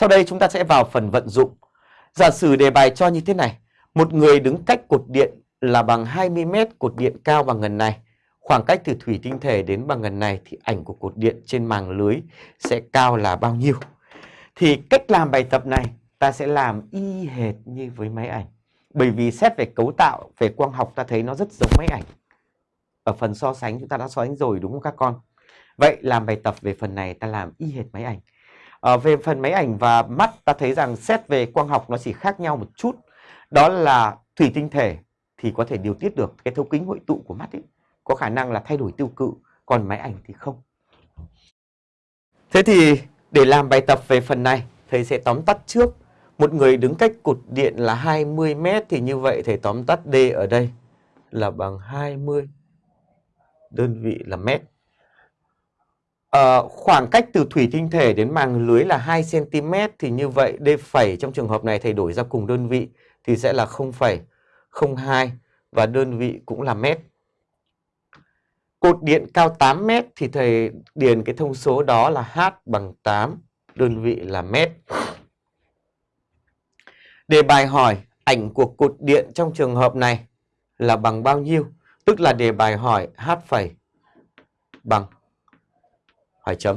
Sau đây chúng ta sẽ vào phần vận dụng. Giả sử đề bài cho như thế này. Một người đứng cách cột điện là bằng 20 mét cột điện cao bằng ngần này. Khoảng cách từ thủy tinh thể đến bằng ngần này thì ảnh của cột điện trên màng lưới sẽ cao là bao nhiêu? Thì cách làm bài tập này ta sẽ làm y hệt như với máy ảnh. Bởi vì xét về cấu tạo, về quang học ta thấy nó rất giống máy ảnh. Ở phần so sánh chúng ta đã so sánh rồi đúng không các con? Vậy làm bài tập về phần này ta làm y hệt máy ảnh. À, về phần máy ảnh và mắt ta thấy rằng xét về quang học nó chỉ khác nhau một chút. Đó là thủy tinh thể thì có thể điều tiết được cái thấu kính hội tụ của mắt ấy. Có khả năng là thay đổi tiêu cự, còn máy ảnh thì không. Thế thì để làm bài tập về phần này, thầy sẽ tóm tắt trước. Một người đứng cách cột điện là 20 mét thì như vậy thầy tóm tắt D ở đây là bằng 20 đơn vị là mét. À, khoảng cách từ thủy tinh thể đến màng lưới là 2 cm thì như vậy D phẩy trong trường hợp này thầy đổi ra cùng đơn vị thì sẽ là 0,02 và đơn vị cũng là mét. Cột điện cao 8 mét thì thầy điền cái thông số đó là H bằng 8, đơn vị là mét. Đề bài hỏi ảnh của cột điện trong trường hợp này là bằng bao nhiêu? Tức là đề bài hỏi H phẩy bằng hai chấm.